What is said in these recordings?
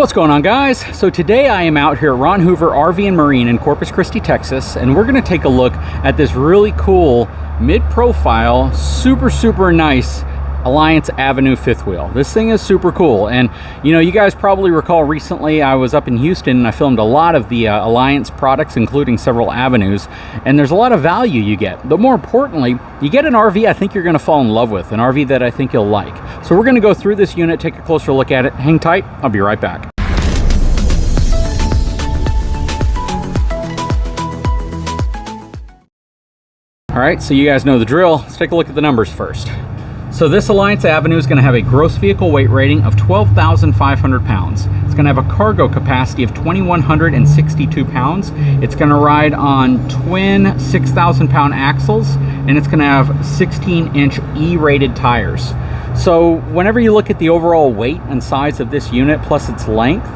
What's going on guys? So today I am out here at Ron Hoover RV and Marine in Corpus Christi, Texas, and we're gonna take a look at this really cool mid-profile, super, super nice Alliance Avenue fifth wheel. This thing is super cool. And you know, you guys probably recall recently I was up in Houston and I filmed a lot of the uh, Alliance products, including several avenues. And there's a lot of value you get. But more importantly, you get an RV I think you're gonna fall in love with, an RV that I think you'll like. So we're gonna go through this unit, take a closer look at it. Hang tight, I'll be right back. All right, so you guys know the drill. Let's take a look at the numbers first. So this Alliance Avenue is going to have a gross vehicle weight rating of 12,500 pounds. It's going to have a cargo capacity of 2,162 pounds. It's going to ride on twin 6,000 pound axles and it's going to have 16 inch E-rated tires. So whenever you look at the overall weight and size of this unit plus its length,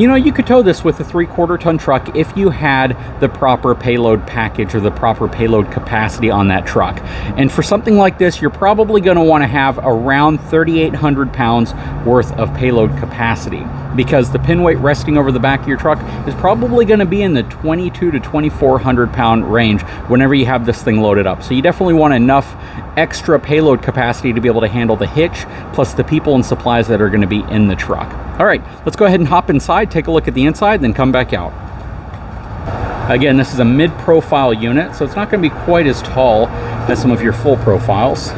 you know, you could tow this with a three quarter ton truck if you had the proper payload package or the proper payload capacity on that truck. And for something like this, you're probably gonna wanna have around 3,800 pounds worth of payload capacity because the pin weight resting over the back of your truck is probably gonna be in the 22 to 2,400 pound range whenever you have this thing loaded up. So you definitely want enough extra payload capacity to be able to handle the hitch plus the people and supplies that are gonna be in the truck. All right, let's go ahead and hop inside, take a look at the inside, then come back out. Again, this is a mid-profile unit, so it's not going to be quite as tall as some of your full profiles.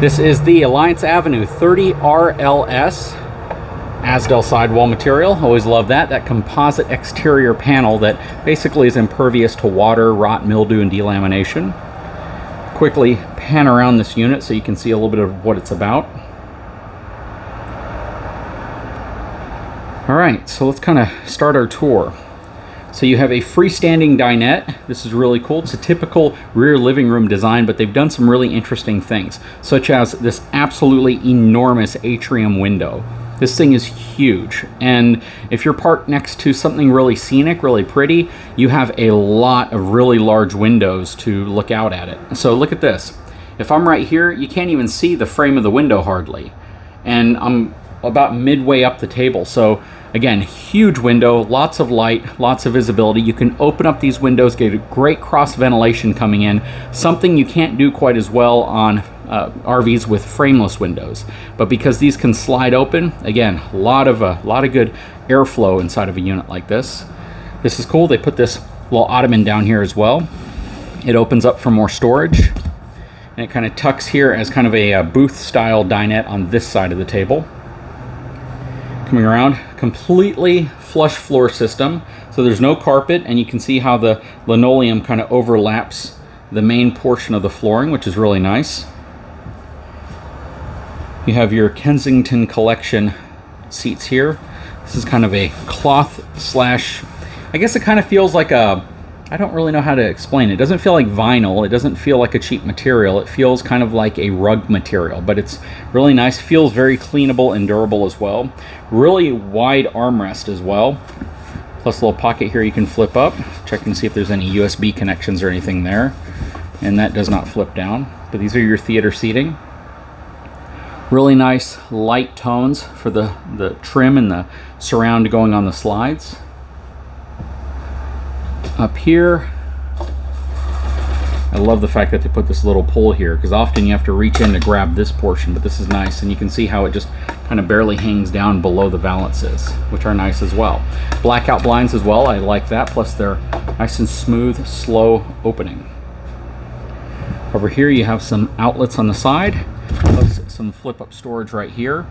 This is the Alliance Avenue 30 RLS Azdel sidewall material. Always love that. That composite exterior panel that basically is impervious to water, rot, mildew, and delamination. Quickly pan around this unit so you can see a little bit of what it's about. All right, so let's kind of start our tour. So you have a freestanding dinette. This is really cool. It's a typical rear living room design, but they've done some really interesting things, such as this absolutely enormous atrium window. This thing is huge. And if you're parked next to something really scenic, really pretty, you have a lot of really large windows to look out at it. So look at this. If I'm right here, you can't even see the frame of the window hardly. And I'm about midway up the table. So Again, huge window, lots of light, lots of visibility. You can open up these windows, get a great cross ventilation coming in, something you can't do quite as well on uh, RVs with frameless windows. But because these can slide open, again, a lot of, a uh, lot of good airflow inside of a unit like this. This is cool. They put this little ottoman down here as well. It opens up for more storage. And it kind of tucks here as kind of a, a booth style dinette on this side of the table coming around. Completely flush floor system so there's no carpet and you can see how the linoleum kind of overlaps the main portion of the flooring which is really nice. You have your Kensington collection seats here. This is kind of a cloth slash I guess it kind of feels like a I don't really know how to explain it. It doesn't feel like vinyl. It doesn't feel like a cheap material. It feels kind of like a rug material, but it's really nice. Feels very cleanable and durable as well. Really wide armrest as well. Plus a little pocket here you can flip up. Check and see if there's any USB connections or anything there. And that does not flip down. But these are your theater seating. Really nice light tones for the, the trim and the surround going on the slides up here. I love the fact that they put this little pull here because often you have to reach in to grab this portion but this is nice and you can see how it just kind of barely hangs down below the valances which are nice as well. Blackout blinds as well I like that plus they're nice and smooth slow opening. Over here you have some outlets on the side plus some flip up storage right here.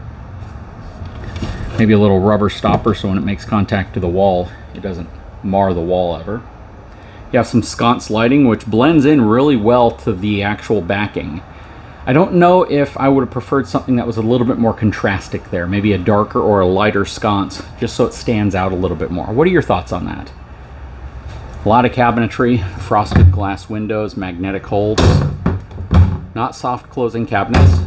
Maybe a little rubber stopper so when it makes contact to the wall it doesn't mar the wall ever you have some sconce lighting, which blends in really well to the actual backing. I don't know if I would have preferred something that was a little bit more contrastic there, maybe a darker or a lighter sconce, just so it stands out a little bit more. What are your thoughts on that? A lot of cabinetry, frosted glass windows, magnetic holds, not soft closing cabinets.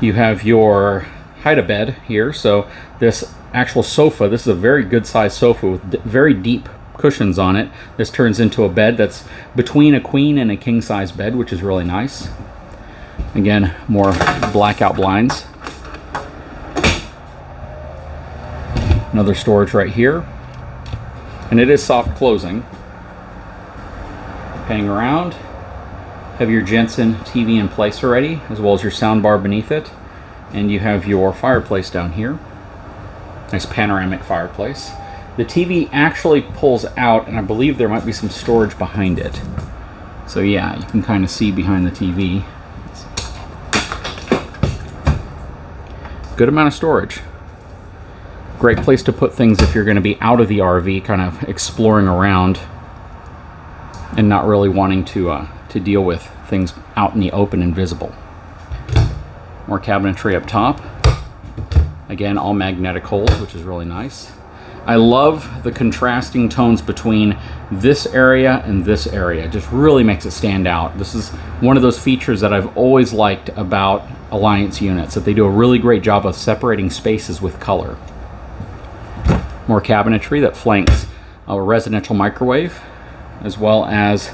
You have your hide-a-bed here, so this actual sofa, this is a very good sized sofa with very deep cushions on it. This turns into a bed that's between a queen and a king size bed, which is really nice. Again, more blackout blinds. Another storage right here. And it is soft closing. Hang around. Have your Jensen TV in place already, as well as your sound bar beneath it. And you have your fireplace down here. Nice panoramic fireplace. The TV actually pulls out, and I believe there might be some storage behind it. So yeah, you can kind of see behind the TV. Good amount of storage. Great place to put things if you're going to be out of the RV, kind of exploring around and not really wanting to, uh, to deal with things out in the open and visible. More cabinetry up top. Again, all magnetic holes, which is really nice. I love the contrasting tones between this area and this area. It just really makes it stand out. This is one of those features that I've always liked about Alliance units, that they do a really great job of separating spaces with color. More cabinetry that flanks a residential microwave, as well as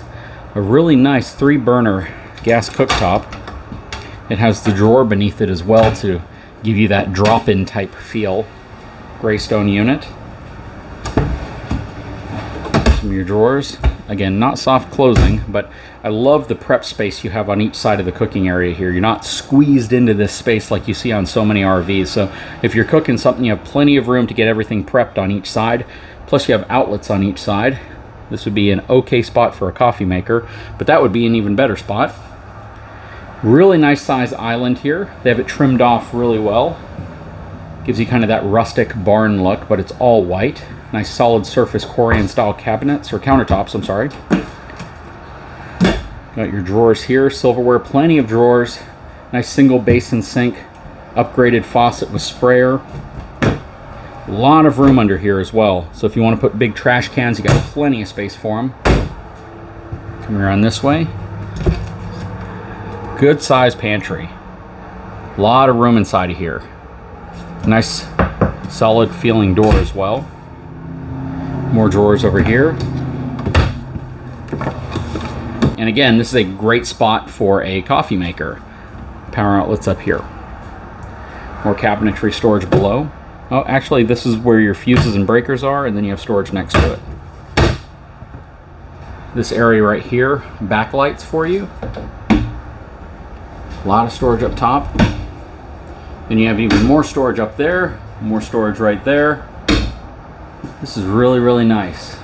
a really nice three burner gas cooktop. It has the drawer beneath it as well to give you that drop-in type feel. Greystone unit. Of your drawers. Again, not soft closing, but I love the prep space you have on each side of the cooking area here. You're not squeezed into this space like you see on so many RVs. So if you're cooking something, you have plenty of room to get everything prepped on each side. Plus you have outlets on each side. This would be an okay spot for a coffee maker, but that would be an even better spot Really nice size island here. They have it trimmed off really well. Gives you kind of that rustic barn look, but it's all white. Nice solid surface Corian style cabinets, or countertops, I'm sorry. Got your drawers here, silverware, plenty of drawers. Nice single basin sink, upgraded faucet with sprayer. A lot of room under here as well. So if you want to put big trash cans, you got plenty of space for them. Come around this way, good size pantry. A lot of room inside of here. Nice solid feeling door as well. More drawers over here. And again, this is a great spot for a coffee maker. Power outlets up here. More cabinetry storage below. Oh, actually, this is where your fuses and breakers are, and then you have storage next to it. This area right here, backlights for you. A lot of storage up top. Then you have even more storage up there, more storage right there. This is really, really nice.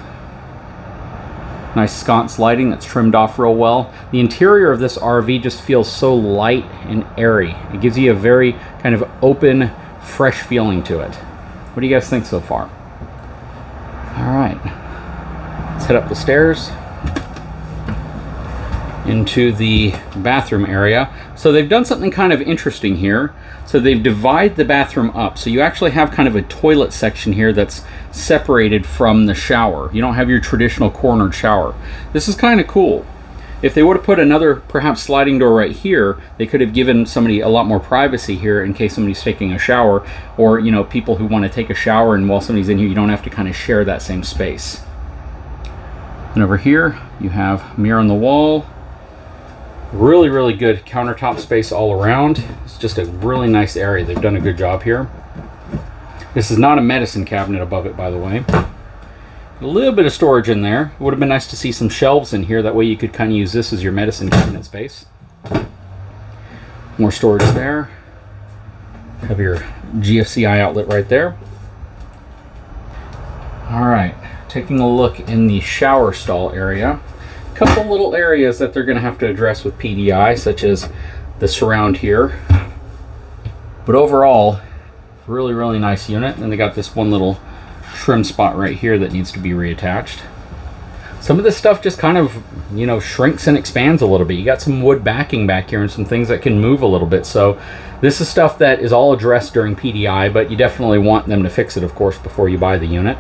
Nice sconce lighting that's trimmed off real well. The interior of this RV just feels so light and airy. It gives you a very kind of open, fresh feeling to it. What do you guys think so far? All right, let's head up the stairs into the bathroom area. So they've done something kind of interesting here. So they've divided the bathroom up. So you actually have kind of a toilet section here that's separated from the shower. You don't have your traditional cornered shower. This is kind of cool. If they would have put another perhaps sliding door right here, they could have given somebody a lot more privacy here in case somebody's taking a shower or, you know, people who want to take a shower and while somebody's in here, you don't have to kind of share that same space. And over here, you have mirror on the wall, Really, really good countertop space all around. It's just a really nice area. They've done a good job here. This is not a medicine cabinet above it, by the way. A little bit of storage in there. It would have been nice to see some shelves in here. That way you could kind of use this as your medicine cabinet space. More storage there. Have your GFCI outlet right there. All right, taking a look in the shower stall area couple little areas that they're going to have to address with PDI, such as the surround here. But overall, really, really nice unit. And they got this one little trim spot right here that needs to be reattached. Some of this stuff just kind of, you know, shrinks and expands a little bit. You got some wood backing back here and some things that can move a little bit. So this is stuff that is all addressed during PDI, but you definitely want them to fix it, of course, before you buy the unit.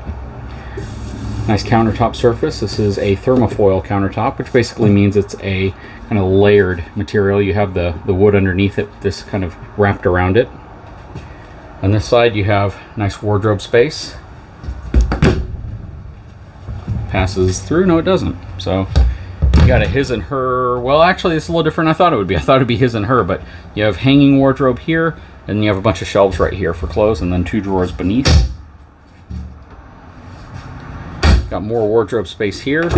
Nice countertop surface. This is a thermofoil countertop, which basically means it's a kind of layered material. You have the, the wood underneath it, this kind of wrapped around it. On this side, you have nice wardrobe space. Passes through. No, it doesn't. So you got a his and her. Well, actually, it's a little different I thought it would be. I thought it'd be his and her, but you have hanging wardrobe here, and you have a bunch of shelves right here for clothes, and then two drawers beneath. Got more wardrobe space here.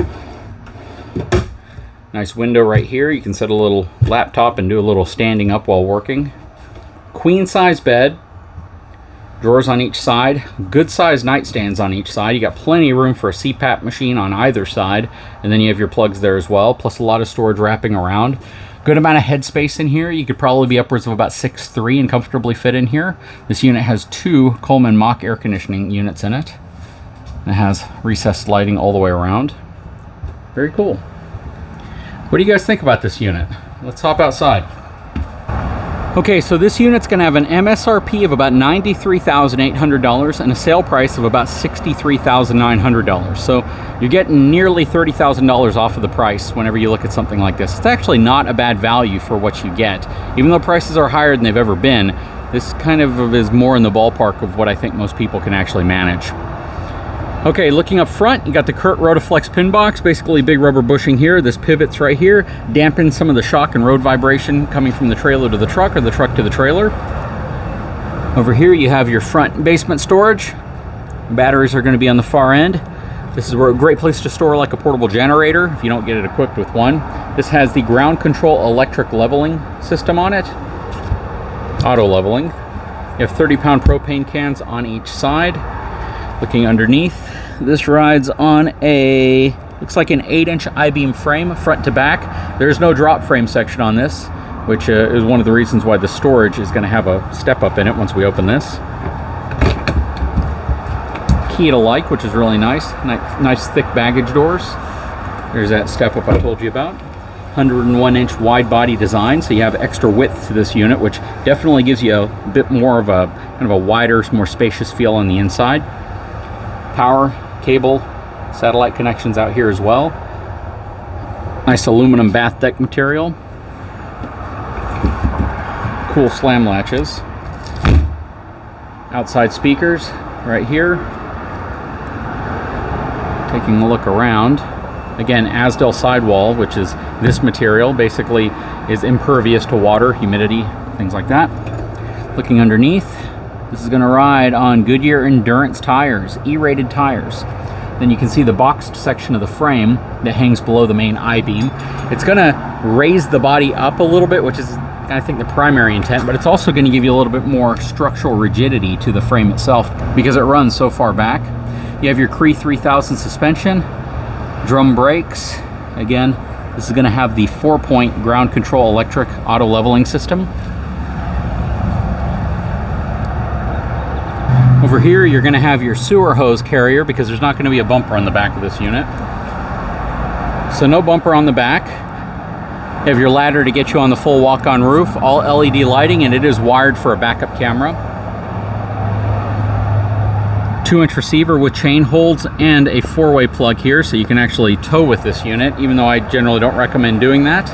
Nice window right here. You can set a little laptop and do a little standing up while working. Queen size bed. Drawers on each side. Good sized nightstands on each side. You got plenty of room for a CPAP machine on either side. And then you have your plugs there as well, plus a lot of storage wrapping around. Good amount of headspace in here. You could probably be upwards of about 6'3 and comfortably fit in here. This unit has two Coleman Mach air conditioning units in it. It has recessed lighting all the way around. Very cool. What do you guys think about this unit? Let's hop outside. Okay, so this unit's gonna have an MSRP of about $93,800 and a sale price of about $63,900. So you're getting nearly $30,000 off of the price whenever you look at something like this. It's actually not a bad value for what you get. Even though prices are higher than they've ever been, this kind of is more in the ballpark of what I think most people can actually manage. Okay, looking up front, you got the Curt Rotaflex pin box, basically big rubber bushing here. This pivot's right here, dampens some of the shock and road vibration coming from the trailer to the truck or the truck to the trailer. Over here you have your front basement storage. Batteries are going to be on the far end. This is a great place to store like a portable generator if you don't get it equipped with one. This has the ground control electric leveling system on it. Auto leveling. You have 30 pound propane cans on each side. Looking underneath, this rides on a, looks like an 8-inch I-beam frame, front to back. There's no drop frame section on this, which uh, is one of the reasons why the storage is going to have a step up in it once we open this. Key to like, which is really nice. Nice, nice thick baggage doors. There's that step up I told you about. 101 inch wide body design so you have extra width to this unit which definitely gives you a bit more of a kind of a wider more spacious feel on the inside power cable, satellite connections out here as well. Nice aluminum bath deck material. Cool slam latches. Outside speakers right here. Taking a look around. Again, Azdel sidewall, which is this material, basically is impervious to water, humidity, things like that. Looking underneath, this is going to ride on Goodyear Endurance tires, E-rated tires. Then you can see the boxed section of the frame that hangs below the main I-beam. It's going to raise the body up a little bit, which is I think the primary intent, but it's also going to give you a little bit more structural rigidity to the frame itself because it runs so far back. You have your Cree 3000 suspension, drum brakes. Again, this is going to have the four-point ground control electric auto leveling system. Over here, you're gonna have your sewer hose carrier because there's not gonna be a bumper on the back of this unit. So no bumper on the back. You have your ladder to get you on the full walk-on roof, all LED lighting, and it is wired for a backup camera. Two inch receiver with chain holds and a four-way plug here so you can actually tow with this unit, even though I generally don't recommend doing that.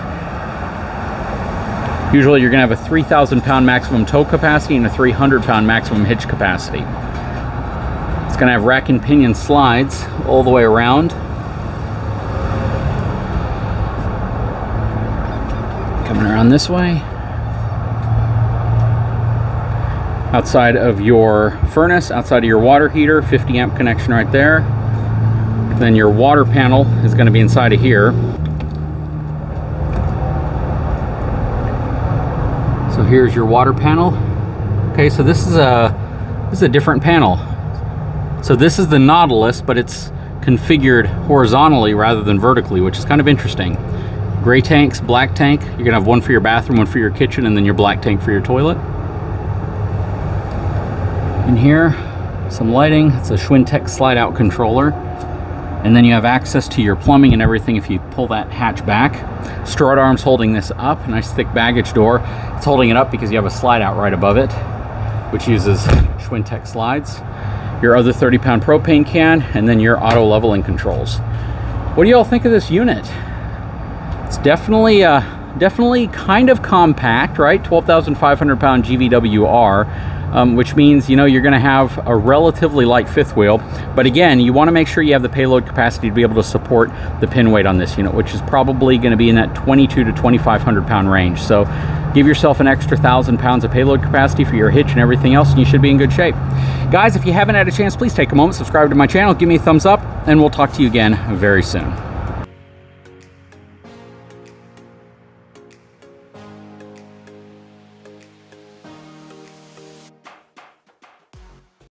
Usually you're gonna have a 3,000 pound maximum tow capacity and a 300 pound maximum hitch capacity. It's gonna have rack and pinion slides all the way around. Coming around this way. Outside of your furnace, outside of your water heater, 50 amp connection right there. Then your water panel is gonna be inside of here. So here's your water panel. Okay, so this is a this is a different panel. So this is the Nautilus, but it's configured horizontally rather than vertically, which is kind of interesting. Gray tanks, black tank. You're gonna have one for your bathroom, one for your kitchen, and then your black tank for your toilet. In here, some lighting. It's a Schwintek slide out controller and then you have access to your plumbing and everything if you pull that hatch back. Strut arms holding this up, nice thick baggage door. It's holding it up because you have a slide out right above it, which uses Schwintek slides. Your other 30 pound propane can, and then your auto leveling controls. What do y'all think of this unit? It's definitely, uh, definitely kind of compact, right? 12,500 pound GVWR um, which means, you know, you're gonna have a relatively light fifth wheel. But again, you wanna make sure you have the payload capacity to be able to support the pin weight on this unit, which is probably gonna be in that 22 to 2,500 pound range. So give yourself an extra thousand pounds of payload capacity for your hitch and everything else, and you should be in good shape. Guys, if you haven't had a chance, please take a moment, subscribe to my channel, give me a thumbs up, and we'll talk to you again very soon.